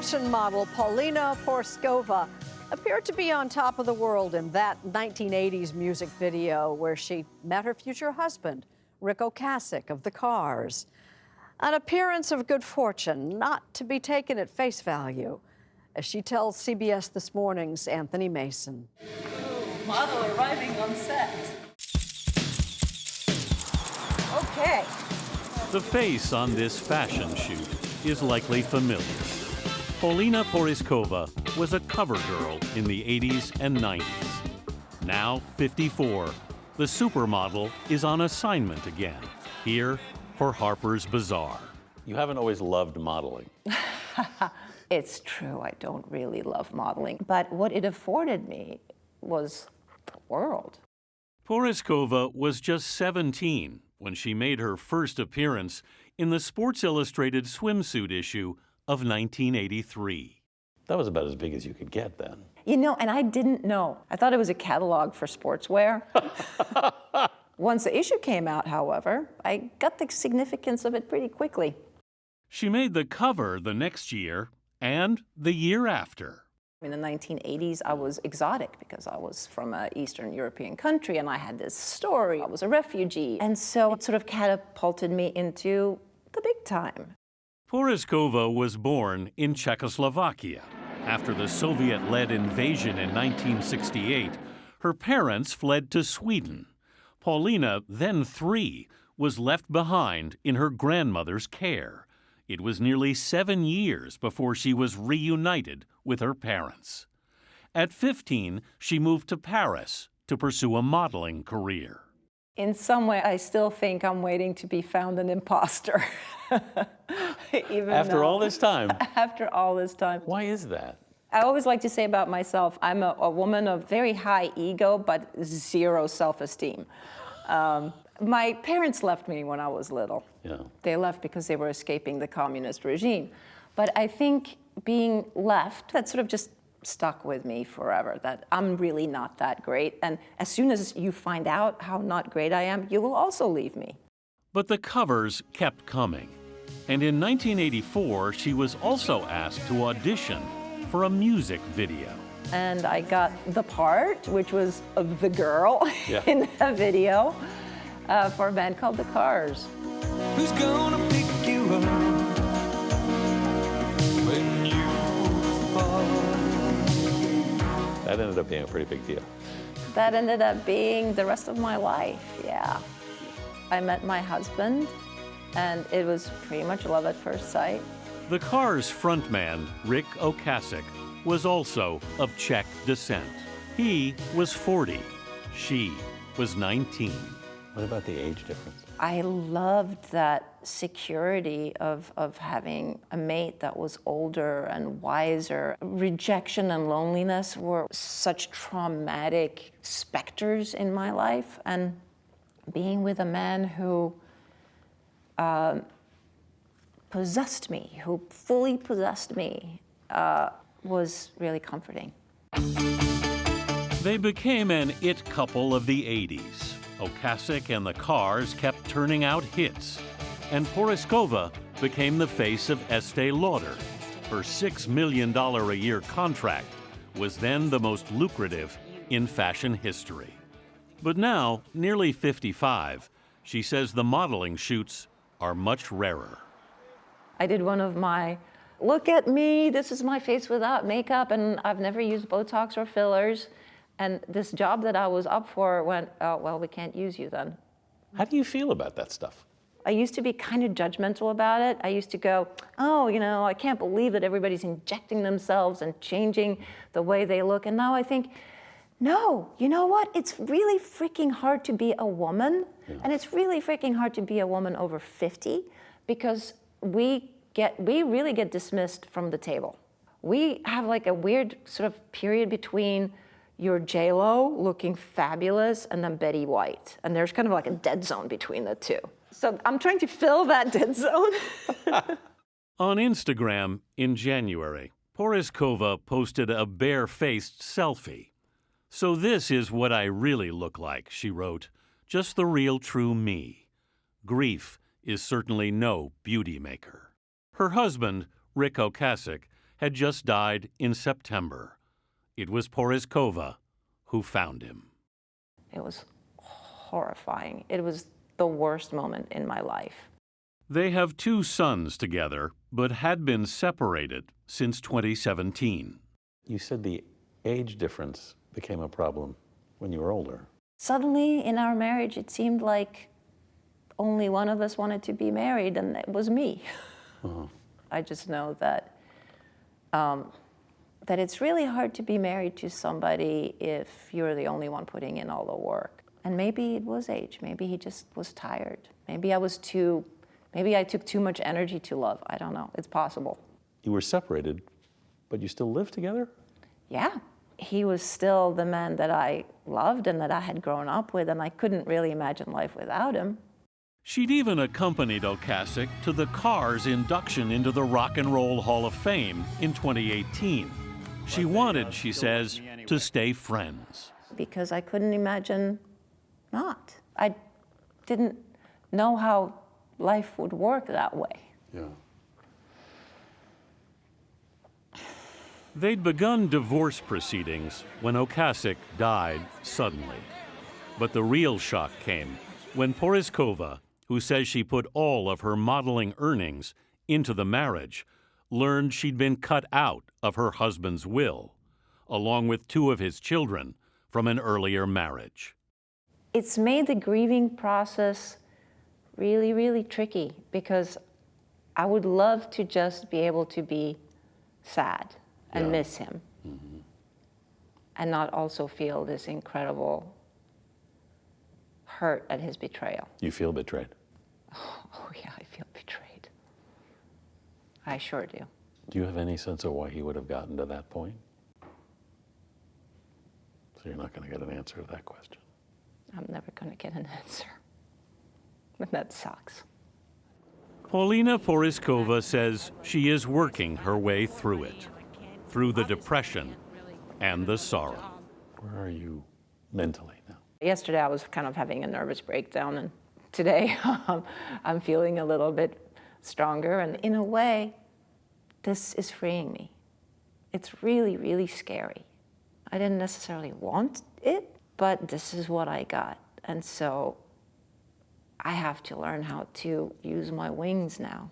Fashion model Paulina Porizkova appeared to be on top of the world in that 1980s music video where she met her future husband, Ric Ocasek of the Cars. An appearance of good fortune, not to be taken at face value, as she tells CBS This Morning's Anthony Mason. model arriving on set. Okay. The face on this fashion shoot is likely familiar. Paulina Porizkova was a cover girl in the 80s and 90s. Now 54, the supermodel is on assignment again, here for Harper's Bazaar. You haven't always loved modeling. It's true, I don't really love modeling, but what it afforded me was the world. Porizkova was just 17 when she made her first appearance in the Sports Illustrated swimsuit issue of 1983. That was about as big as you could get then. You know, and I didn't know. I thought it was a catalog for sportswear. Once the issue came out, however, I got the significance of it pretty quickly. She made the cover the next year and the year after. In the 1980s, I was exotic because I was from an Eastern European country and I had this story. I was a refugee. And so it sort of catapulted me into the big time. Porizkova was born in Czechoslovakia. After the Soviet led invasion in 1968, her parents fled to Sweden. Paulina, then three, was left behind in her grandmother's care. It was nearly seven years before she was reunited with her parents. At 15, she moved to Paris to pursue a modeling career. In some way, I still think I'm waiting to be found an imposter. Even After though- all this time, After all this time. why is that? I always like to say about myself, I'm a, a woman of very high ego, but zero self-esteem. Um, my parents left me when I was little. Yeah. They left because they were escaping the communist regime. But I think being left, that sort of just stuck with me forever, that I'm really not that great. And as soon as you find out how not great I am, you will also leave me. But the covers kept coming. And in 1984, she was also asked to audition for a music video. and I got the part, which was of the girl Yeah. in the video uh, for a band called The Cars. That ended up being a pretty big deal. That ended up being the rest of my life, yeah. I met my husband, and it was pretty much love at first sight. The Cars frontman, Ric Ocasek, was also of Czech descent. He was 40. She was 19. What about the age difference? I loved that security of, of having a mate that was older and wiser. Rejection and loneliness were such traumatic specters in my life. And being with a man who um, possessed me, who fully possessed me, uh, was really comforting. They became an it couple of the 80s. Ocasek and the Cars kept turning out hits, and Porizkova became the face of Estee Lauder. Her $6 million a year contract was then the most lucrative in fashion history. But now, nearly 55, she says the modeling shoots are much rarer. I did one of my, look at me, this is my face without makeup, and I've never used Botox or fillers. And this job that I was up for went, oh, well, we can't use you then. How do you feel about that stuff? I used to be kind of judgmental about it. I used to go, oh, you know, I can't believe that everybody's injecting themselves and changing the way they look. And now I think, no, you know what? It's really freaking hard to be a woman. And it's really freaking hard to be a woman over 50 because we get, we really get dismissed from the table. We have like a weird sort of period between your J-Lo looking fabulous and then Betty White. And there's kind of like a dead zone between the two. So I'm trying to fill that dead zone. On Instagram in January, Porizkova posted a bare-faced selfie. So this is what I really look like, she wrote. Just the real true me. Grief is certainly no beauty maker. Her husband, Ric Ocasek, had just died in September. It was Porizkova who found him. It was horrifying. It was the worst moment in my life. They have two sons together, but had been separated since 2017. You said the age difference became a problem when you were older. Suddenly, in our marriage, it seemed like only one of us wanted to be married, and it was me. I just know that um, that it's really hard to be married to somebody if you're the only one putting in all the work. And maybe it was age. Maybe he just was tired. Maybe I was too. Maybe I took too much energy to love. I don't know. It's possible. You were separated, but you still lived together? Yeah. He was still the man that I loved and that I had grown up with, and I couldn't really imagine life without him. She'd even accompanied Ocasek to the Cars induction into the Rock and Roll Hall of Fame in 2018. She wanted, she says, to stay friends. because I couldn't imagine not. I didn't know how life would work that way. Yeah. They'd begun divorce proceedings when Ocasek died suddenly. But the real shock came when Porizkova, who says she put all of her modeling earnings into the marriage, learned she'd been cut out of her husband's will, along with two of his children from an earlier marriage. It's made the grieving process really, really tricky because I would love to just be able to be sad and Yeah. miss him mm-hmm. and not also feel this incredible hurt at his betrayal. You feel betrayed. Oh, yeah, I feel betrayed. I sure do. Do you have any sense of why he would have gotten to that point? So you're not going to get an answer to that question. I'm never going to get an answer. And that sucks. Paulina Porizkova says she is working her way through it, through the depression and the sorrow. Where are you mentally now? Yesterday I was kind of having a nervous breakdown, and today um, I'm feeling a little bit stronger. And in a way, this is freeing me. It's really, really scary. I didn't necessarily want it, but this is what I got. And so I have to learn how to use my wings now.